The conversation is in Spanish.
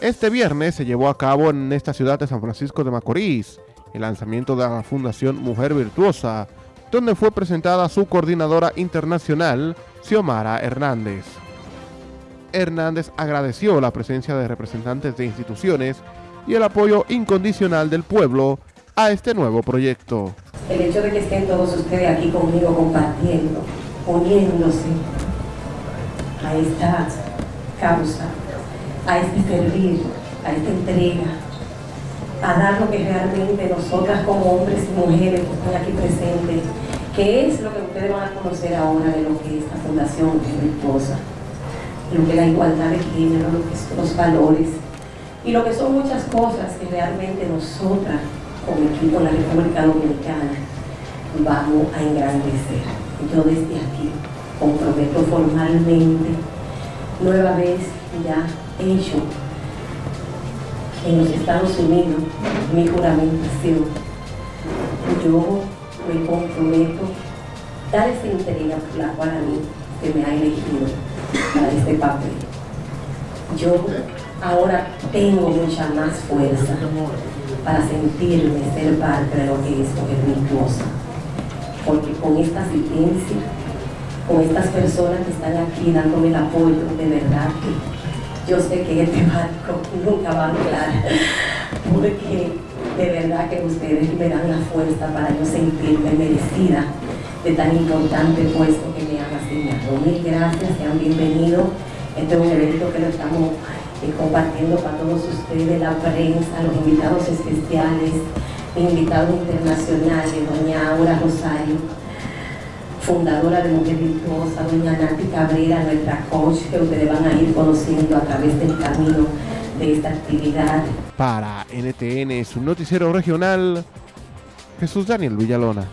Este viernes se llevó a cabo en esta ciudad de San Francisco de Macorís el lanzamiento de la Fundación Mujer Virtuosa, donde fue presentada su coordinadora internacional, Xiomara Hernández. Hernández agradeció la presencia de representantes de instituciones y el apoyo incondicional del pueblo a este nuevo proyecto. El hecho de que estén todos ustedes aquí conmigo compartiendo, uniéndose a esta causa, a este servir, a esta entrega, a dar lo que realmente nosotras como hombres y mujeres que están aquí presentes, que es lo que ustedes van a conocer ahora de lo que es esta fundación virtuosa, lo que es la igualdad de género, lo que son los valores y lo que son muchas cosas que realmente nosotras como equipo en la República Dominicana vamos a engrandecer. Yo desde aquí comprometo formalmente nueva vez ya hecho en los Estados Unidos mi juramentación. Yo me comprometo a dar esa entrega por la cual a mí se me ha elegido para este papel. Yo ahora tengo mucha más fuerza para sentirme ser parte de lo que es mujer virtuosa. Porque con esta asistencia, con estas personas que están aquí dándome el apoyo, de verdad que yo sé que este barco nunca va a anclar, porque de verdad que ustedes me dan la fuerza para yo sentirme merecida de tan importante puesto que me han asignado. Mil gracias, sean bienvenidos. Este es un evento que lo estamos eh, compartiendo para todos ustedes, la prensa, los invitados especiales, invitados internacionales, doña Aura Rosario, fundadora de Mujer Virtuosa, doña Nati Cabrera, nuestra coach, que ustedes van a ir conociendo a través del camino de esta actividad. Para NTN, su noticiero regional, Jesús Daniel Villalona.